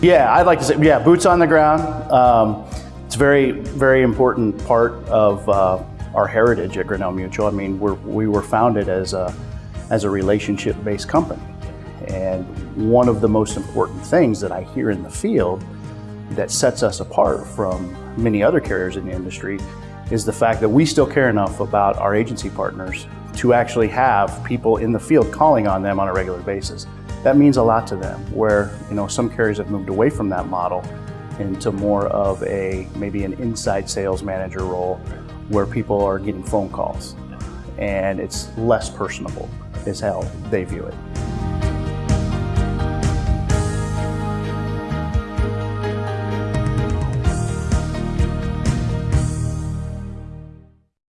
Yeah, I'd like to say, yeah, boots on the ground. Um, it's a very, very important part of uh, our heritage at Grinnell Mutual. I mean, we're, we were founded as a, as a relationship-based company. And one of the most important things that I hear in the field that sets us apart from many other carriers in the industry is the fact that we still care enough about our agency partners to actually have people in the field calling on them on a regular basis. That means a lot to them, where you know some carriers have moved away from that model into more of a maybe an inside sales manager role where people are getting phone calls and it's less personable is how they view it.